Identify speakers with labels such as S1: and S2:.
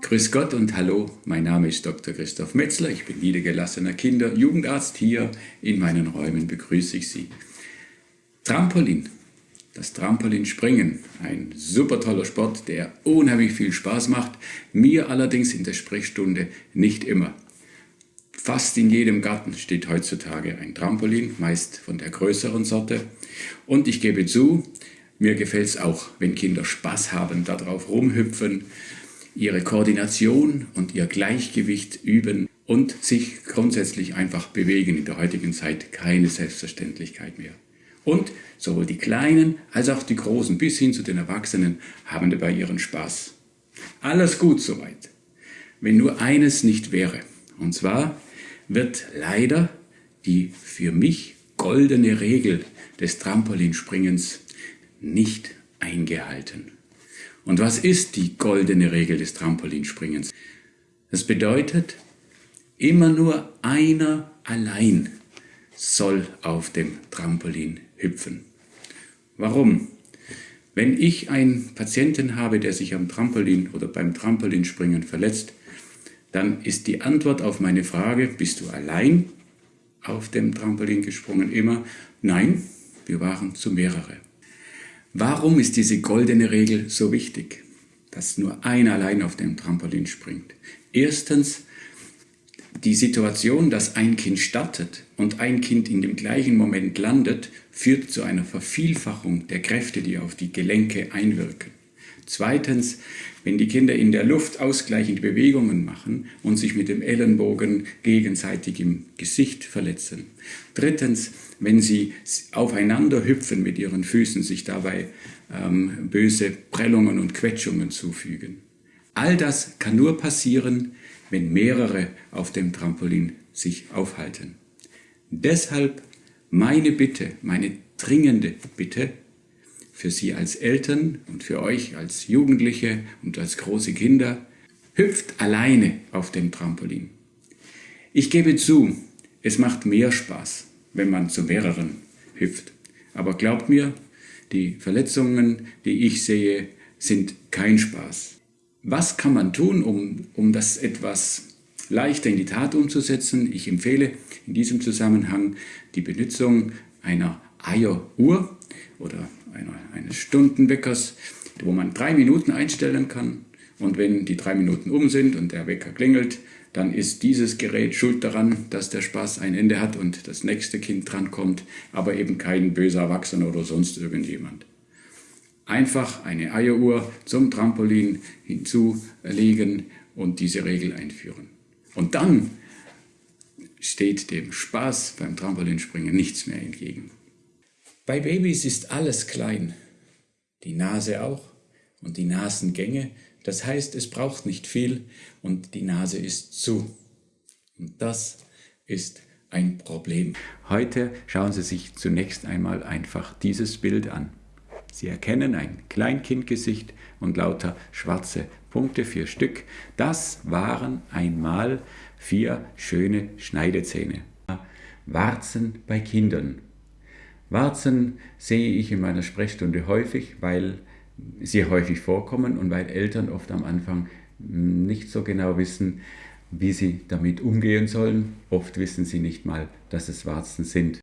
S1: Grüß Gott und hallo, mein Name ist Dr. Christoph Metzler, ich bin niedergelassener Kinder- Jugendarzt. Hier in meinen Räumen begrüße ich Sie. Trampolin, das Trampolinspringen, ein super toller Sport, der unheimlich viel Spaß macht, mir allerdings in der Sprechstunde nicht immer. Fast in jedem Garten steht heutzutage ein Trampolin, meist von der größeren Sorte. Und ich gebe zu, mir gefällt es auch, wenn Kinder Spaß haben, darauf rumhüpfen, ihre Koordination und ihr Gleichgewicht üben und sich grundsätzlich einfach bewegen. In der heutigen Zeit keine Selbstverständlichkeit mehr. Und sowohl die Kleinen als auch die Großen bis hin zu den Erwachsenen haben dabei ihren Spaß. Alles gut soweit. Wenn nur eines nicht wäre. Und zwar wird leider die für mich goldene Regel des Trampolinspringens nicht eingehalten. Und was ist die goldene Regel des Trampolinspringens? Das bedeutet, immer nur einer allein soll auf dem Trampolin hüpfen. Warum? Wenn ich einen Patienten habe, der sich am Trampolin oder beim Trampolinspringen verletzt, dann ist die Antwort auf meine Frage, bist du allein auf dem Trampolin gesprungen, immer, nein, wir waren zu mehrere. Warum ist diese goldene Regel so wichtig, dass nur einer allein auf dem Trampolin springt? Erstens, die Situation, dass ein Kind startet und ein Kind in dem gleichen Moment landet, führt zu einer Vervielfachung der Kräfte, die auf die Gelenke einwirken. Zweitens, wenn die Kinder in der Luft ausgleichende Bewegungen machen und sich mit dem Ellenbogen gegenseitig im Gesicht verletzen. Drittens, wenn sie aufeinander hüpfen mit ihren Füßen, sich dabei ähm, böse Prellungen und Quetschungen zufügen. All das kann nur passieren, wenn mehrere auf dem Trampolin sich aufhalten. Deshalb meine Bitte, meine dringende Bitte, für Sie als Eltern und für euch als Jugendliche und als große Kinder, hüpft alleine auf dem Trampolin. Ich gebe zu, es macht mehr Spaß, wenn man zu mehreren hüpft. Aber glaubt mir, die Verletzungen, die ich sehe, sind kein Spaß. Was kann man tun, um, um das etwas leichter in die Tat umzusetzen? Ich empfehle in diesem Zusammenhang die Benutzung einer Eieruhr oder eines Stundenweckers, wo man drei Minuten einstellen kann. Und wenn die drei Minuten um sind und der Wecker klingelt, dann ist dieses Gerät schuld daran, dass der Spaß ein Ende hat und das nächste Kind drankommt, aber eben kein böser Erwachsener oder sonst irgendjemand. Einfach eine Eieruhr zum Trampolin hinzulegen und diese Regel einführen. Und dann steht dem Spaß beim Trampolinspringen nichts mehr entgegen. Bei Babys ist alles klein, die Nase auch und die Nasengänge. Das heißt, es braucht nicht viel und die Nase ist zu. Und das ist ein Problem. Heute schauen Sie sich zunächst einmal einfach dieses Bild an. Sie erkennen ein Kleinkindgesicht und lauter schwarze Punkte, vier Stück. Das waren einmal vier schöne Schneidezähne. Warzen bei Kindern Warzen sehe ich in meiner Sprechstunde häufig, weil sie häufig vorkommen und weil Eltern oft am Anfang nicht so genau wissen, wie sie damit umgehen sollen. Oft wissen sie nicht mal, dass es Warzen sind.